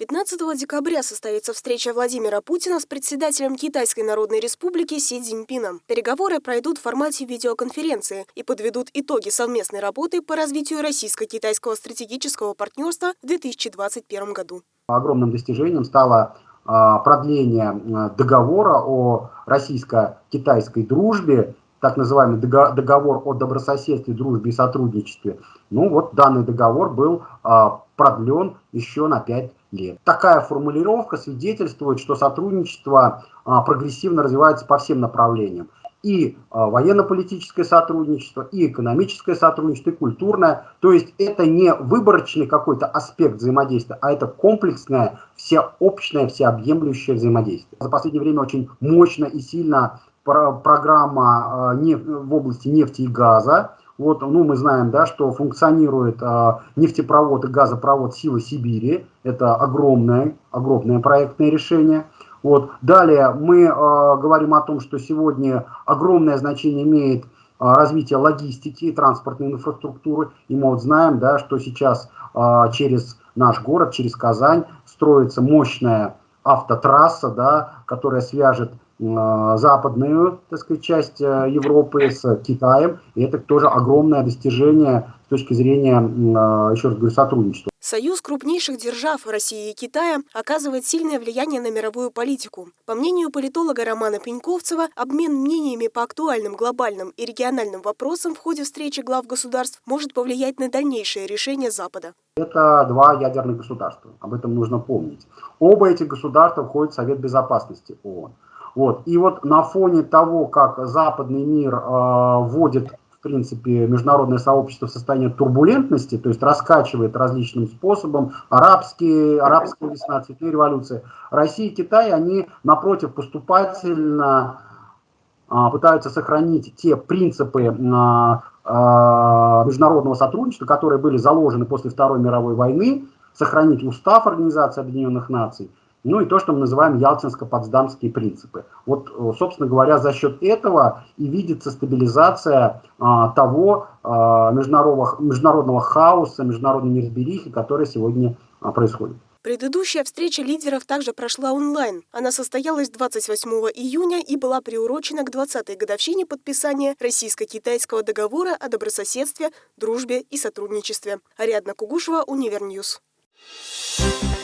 15 декабря состоится встреча Владимира Путина с председателем Китайской Народной Республики Си Цзиньпином. Переговоры пройдут в формате видеоконференции и подведут итоги совместной работы по развитию российско-китайского стратегического партнерства в 2021 году. Огромным достижением стало а, продление а, договора о российско-китайской дружбе, так называемый договор о добрососедстве, дружбе и сотрудничестве. Ну вот данный договор был а, продлен еще на 5 лет. Такая формулировка свидетельствует, что сотрудничество а, прогрессивно развивается по всем направлениям. И а, военно-политическое сотрудничество, и экономическое сотрудничество, и культурное. То есть это не выборочный какой-то аспект взаимодействия, а это комплексное, всеобщее, всеобъемлющее взаимодействие. За последнее время очень мощно и сильно программа а, в области нефти и газа, вот, ну, мы знаем, да, что функционирует а, нефтепровод и газопровод «Сила Сибири». Это огромное, огромное проектное решение. Вот. Далее мы а, говорим о том, что сегодня огромное значение имеет а, развитие логистики и транспортной инфраструктуры. И мы вот знаем, да, что сейчас а, через наш город, через Казань строится мощная автотрасса, да, которая свяжет западную, так сказать, часть э, Европы с Китаем. И это тоже огромное достижение с точки зрения, э, еще раз говорю, сотрудничества. Союз крупнейших держав России и Китая оказывает сильное влияние на мировую политику. По мнению политолога Романа Пеньковцева, обмен мнениями по актуальным глобальным и региональным вопросам в ходе встречи глав государств может повлиять на дальнейшее решение Запада. Это два ядерных государства, об этом нужно помнить. Оба этих государства входят в Совет Безопасности ООН. Вот. И вот на фоне того, как западный мир э, вводит, в принципе, международное сообщество в состояние турбулентности, то есть раскачивает различным способом, арабские, арабская весна, цветные революции, Россия и Китай, они, напротив, поступательно э, пытаются сохранить те принципы э, международного сотрудничества, которые были заложены после Второй мировой войны, сохранить устав Организации Объединенных Наций, ну и то, что мы называем ялтинско-потсдамские принципы. Вот, э, собственно говоря, за счет этого и видится стабилизация а, того а, международного, международного хаоса, международной неразберихи, которая сегодня а, происходит. Предыдущая встреча лидеров также прошла онлайн. Она состоялась 28 июня и была приурочена к 20-й годовщине подписания российско-китайского договора о добрососедстве, дружбе и сотрудничестве. Ариадна Кугушева, Univer News. Thank